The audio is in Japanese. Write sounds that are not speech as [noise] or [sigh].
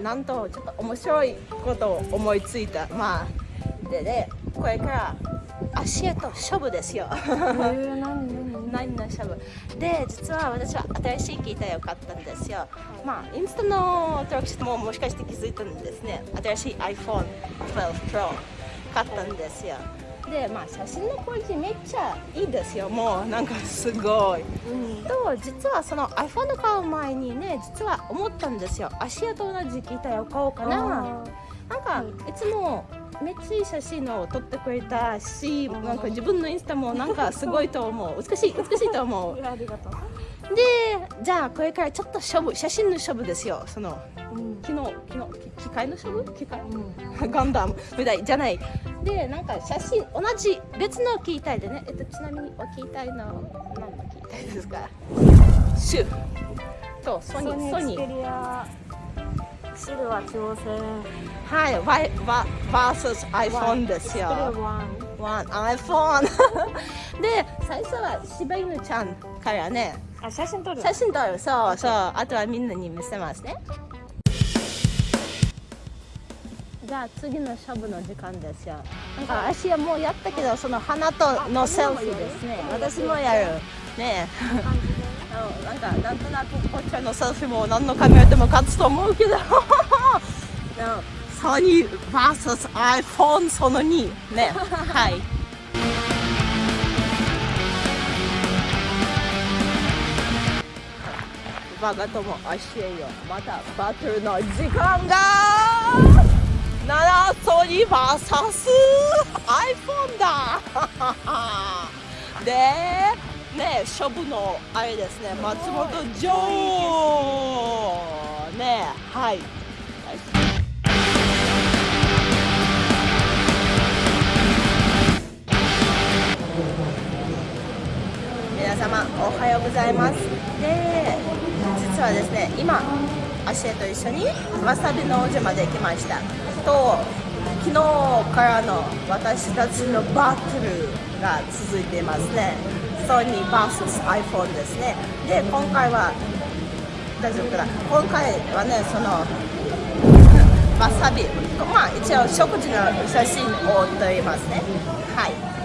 なんとちょっと面白いことを思いついた。まあでねこれから足へと勝負ですよ。何の勝負で実は私は新しいギターを買ったんですよ、まあインスタの登録してももしかして気づいたんですね。新しい iPhone12 Pro 買ったんですよ。でまあ写真のクオリティめっちゃいいですよ。もうなんかすごい。うん。と実はその iPhone を買う前にね実は思ったんですよ。芦屋と同じギターを買おうかな。なんかいつもめっちゃいい写真を撮ってくれたしなんか自分のインスタもなんかすごいと思う。[laughs] 美しい美しいと思う。ありがとう。でじゃあこれからちょっと勝負写真の勝負ですよ。そのうん。昨日昨日機械の勝負機械？う [laughs] んガンダムみたいじゃない。でなんか写真同じ別の機体でね、えっと、ちなみにお機体の何の機体ですか？シュとソニー。ソニーシルバー挑戦はいワイバ vs iPhone ですよ。One iPhone [laughs] で最初は柴犬ちゃんからね。あ写真撮る写真撮る。そうそう。あとはみんなに見せますねじゃあ次の勝負の時間ですよ。なんか足はもうやったけどその花とのセルフですね。私もやる。ね。なんかなんとなくこっちのセルフも何のカメラでも勝つと思うけど。[laughs] ソニー VSiPhone その2ね。[laughs] はい。バカとも足へよ。またバトルの時間がならソニー VSiPhone だ。[laughs] でね勝負のあれですね。松本城。ねはい。皆様おはようございます。で実はですね今アシエと一緒にわさびの王子まで来ました。と昨日からの私たちのバトルが続いていますね。ソニー VSiPhone ですね。で今回は大丈夫かな？今回はねそのわさび。まあ一応食事の写真を撮りますね。はい。